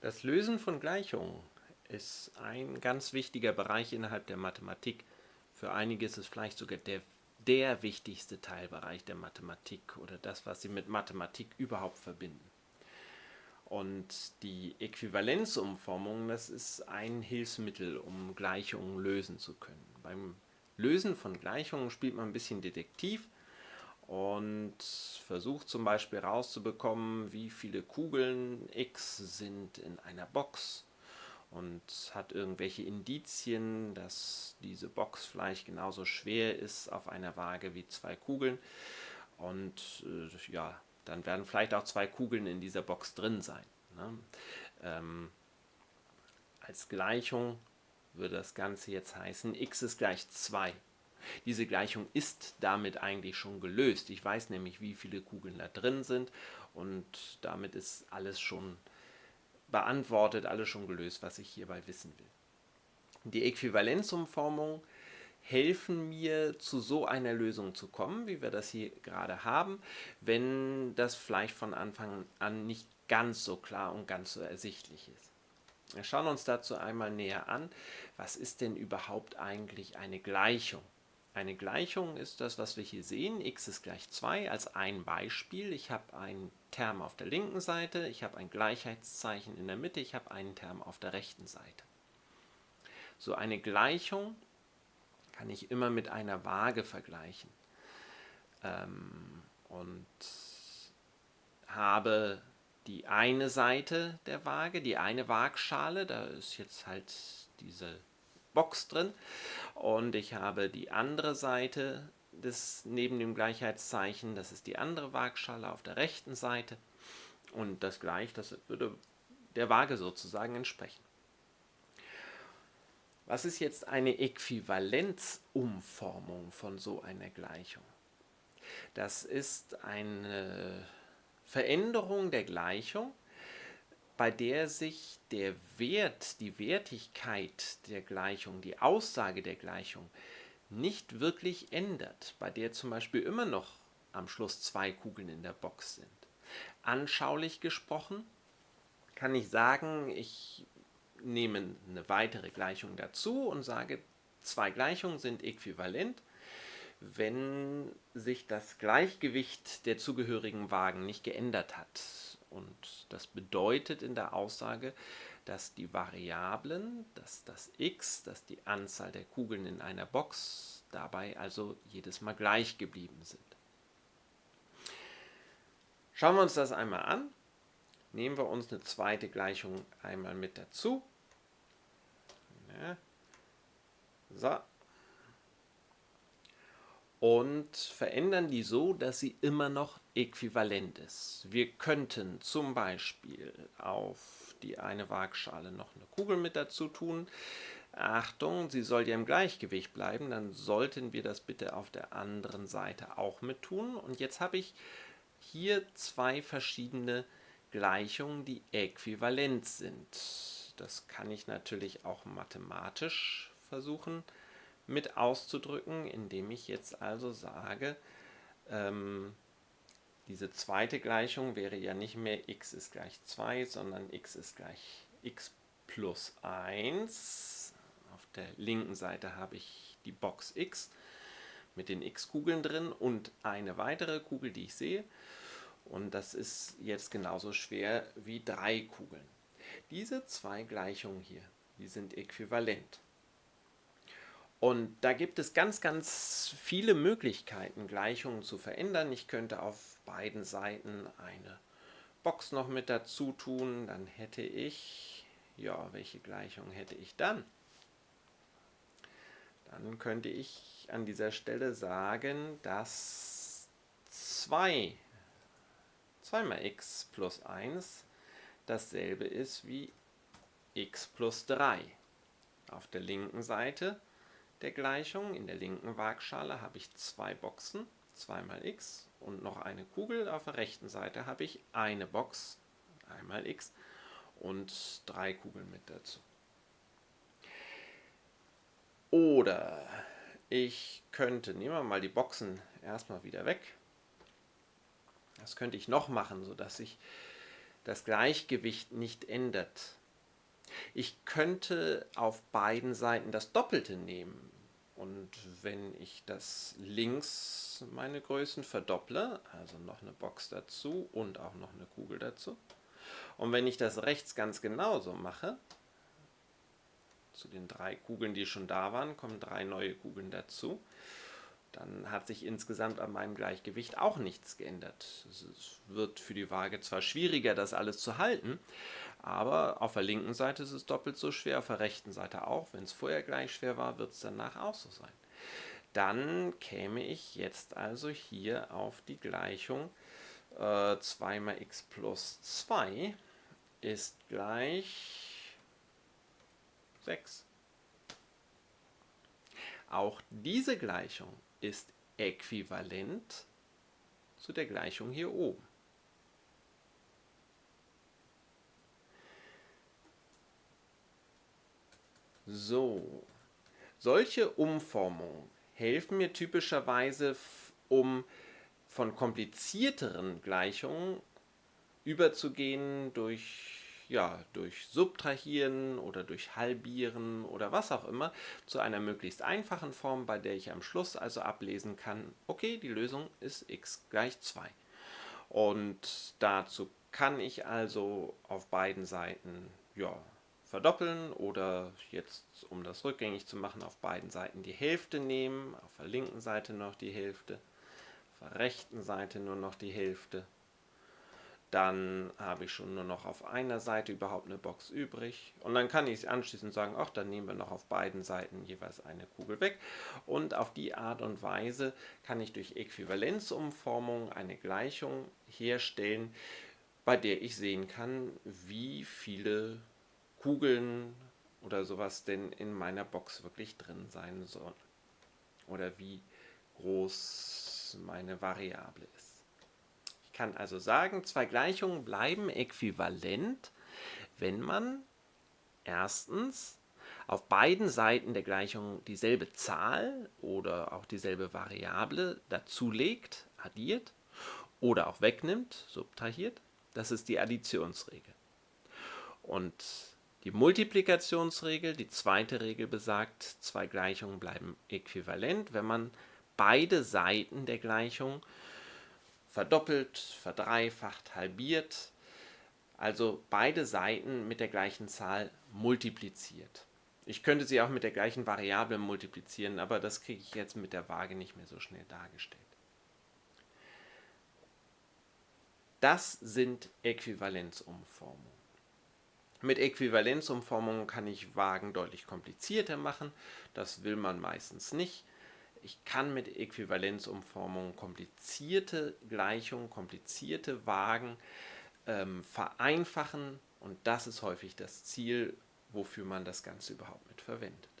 Das Lösen von Gleichungen ist ein ganz wichtiger Bereich innerhalb der Mathematik. Für einige ist es vielleicht sogar der, der wichtigste Teilbereich der Mathematik oder das, was sie mit Mathematik überhaupt verbinden. Und die Äquivalenzumformung, das ist ein Hilfsmittel, um Gleichungen lösen zu können. Beim Lösen von Gleichungen spielt man ein bisschen Detektiv und versucht zum Beispiel herauszubekommen, wie viele Kugeln x sind in einer Box und hat irgendwelche Indizien, dass diese Box vielleicht genauso schwer ist auf einer Waage wie zwei Kugeln und äh, ja, dann werden vielleicht auch zwei Kugeln in dieser Box drin sein. Ne? Ähm, als Gleichung würde das Ganze jetzt heißen, x ist gleich 2. Diese Gleichung ist damit eigentlich schon gelöst. Ich weiß nämlich, wie viele Kugeln da drin sind und damit ist alles schon beantwortet, alles schon gelöst, was ich hierbei wissen will. Die Äquivalenzumformungen helfen mir, zu so einer Lösung zu kommen, wie wir das hier gerade haben, wenn das vielleicht von Anfang an nicht ganz so klar und ganz so ersichtlich ist. Wir schauen uns dazu einmal näher an, was ist denn überhaupt eigentlich eine Gleichung? Eine Gleichung ist das, was wir hier sehen, x ist gleich 2 als ein Beispiel. Ich habe einen Term auf der linken Seite, ich habe ein Gleichheitszeichen in der Mitte, ich habe einen Term auf der rechten Seite. So eine Gleichung kann ich immer mit einer Waage vergleichen ähm, und habe die eine Seite der Waage, die eine Waagschale, da ist jetzt halt diese Box drin und ich habe die andere Seite des, neben dem Gleichheitszeichen, das ist die andere Waagschale auf der rechten Seite und das gleich, das würde der Waage sozusagen entsprechen. Was ist jetzt eine Äquivalenzumformung von so einer Gleichung? Das ist eine Veränderung der Gleichung, bei der sich der Wert, die Wertigkeit der Gleichung, die Aussage der Gleichung nicht wirklich ändert, bei der zum Beispiel immer noch am Schluss zwei Kugeln in der Box sind. Anschaulich gesprochen kann ich sagen, ich nehme eine weitere Gleichung dazu und sage, zwei Gleichungen sind äquivalent, wenn sich das Gleichgewicht der zugehörigen Wagen nicht geändert hat. Und das bedeutet in der Aussage, dass die Variablen, dass das x, dass die Anzahl der Kugeln in einer Box dabei also jedes Mal gleich geblieben sind. Schauen wir uns das einmal an. Nehmen wir uns eine zweite Gleichung einmal mit dazu. So, und verändern die so, dass sie immer noch äquivalent ist. Wir könnten zum Beispiel auf die eine Waagschale noch eine Kugel mit dazu tun. Achtung, sie soll ja im Gleichgewicht bleiben, dann sollten wir das bitte auf der anderen Seite auch mit tun. Und jetzt habe ich hier zwei verschiedene Gleichungen, die äquivalent sind. Das kann ich natürlich auch mathematisch versuchen mit auszudrücken, indem ich jetzt also sage, ähm, diese zweite Gleichung wäre ja nicht mehr x ist gleich 2, sondern x ist gleich x plus 1. Auf der linken Seite habe ich die Box x mit den x-Kugeln drin und eine weitere Kugel, die ich sehe. Und das ist jetzt genauso schwer wie drei Kugeln. Diese zwei Gleichungen hier, die sind äquivalent. Und da gibt es ganz, ganz viele Möglichkeiten, Gleichungen zu verändern. Ich könnte auf beiden Seiten eine Box noch mit dazu tun. Dann hätte ich, ja, welche Gleichung hätte ich dann? Dann könnte ich an dieser Stelle sagen, dass 2, 2 mal x plus 1 dasselbe ist wie x plus 3. Auf der linken Seite der Gleichung. In der linken Waagschale habe ich zwei Boxen, 2 mal x und noch eine Kugel. Auf der rechten Seite habe ich eine Box, einmal x und drei Kugeln mit dazu. Oder ich könnte, nehmen wir mal die Boxen erstmal wieder weg. Das könnte ich noch machen, sodass ich das Gleichgewicht nicht ändert. Ich könnte auf beiden Seiten das Doppelte nehmen. Und wenn ich das links meine Größen verdopple, also noch eine Box dazu und auch noch eine Kugel dazu, und wenn ich das rechts ganz genauso mache, zu den drei Kugeln, die schon da waren, kommen drei neue Kugeln dazu, dann hat sich insgesamt an meinem Gleichgewicht auch nichts geändert. Es wird für die Waage zwar schwieriger, das alles zu halten, aber auf der linken Seite ist es doppelt so schwer, auf der rechten Seite auch. Wenn es vorher gleich schwer war, wird es danach auch so sein. Dann käme ich jetzt also hier auf die Gleichung äh, 2 mal x plus 2 ist gleich 6. Auch diese Gleichung ist äquivalent zu der Gleichung hier oben. So, solche Umformungen helfen mir typischerweise, um von komplizierteren Gleichungen überzugehen durch ja, durch Subtrahieren oder durch Halbieren oder was auch immer zu einer möglichst einfachen Form, bei der ich am Schluss also ablesen kann, okay, die Lösung ist x gleich 2. Und dazu kann ich also auf beiden Seiten ja, verdoppeln oder jetzt, um das rückgängig zu machen, auf beiden Seiten die Hälfte nehmen, auf der linken Seite noch die Hälfte, auf der rechten Seite nur noch die Hälfte dann habe ich schon nur noch auf einer Seite überhaupt eine Box übrig. Und dann kann ich anschließend sagen, ach, dann nehmen wir noch auf beiden Seiten jeweils eine Kugel weg. Und auf die Art und Weise kann ich durch Äquivalenzumformung eine Gleichung herstellen, bei der ich sehen kann, wie viele Kugeln oder sowas denn in meiner Box wirklich drin sein sollen. Oder wie groß meine Variable ist kann also sagen, zwei Gleichungen bleiben äquivalent, wenn man erstens auf beiden Seiten der Gleichung dieselbe Zahl oder auch dieselbe Variable dazulegt, addiert oder auch wegnimmt, subtrahiert. Das ist die Additionsregel. Und die Multiplikationsregel, die zweite Regel besagt, zwei Gleichungen bleiben äquivalent, wenn man beide Seiten der Gleichung verdoppelt, verdreifacht, halbiert, also beide Seiten mit der gleichen Zahl multipliziert. Ich könnte sie auch mit der gleichen Variable multiplizieren, aber das kriege ich jetzt mit der Waage nicht mehr so schnell dargestellt. Das sind Äquivalenzumformungen. Mit Äquivalenzumformungen kann ich Wagen deutlich komplizierter machen. Das will man meistens nicht. Ich kann mit Äquivalenzumformungen komplizierte Gleichungen, komplizierte Wagen ähm, vereinfachen und das ist häufig das Ziel, wofür man das Ganze überhaupt mit verwendet.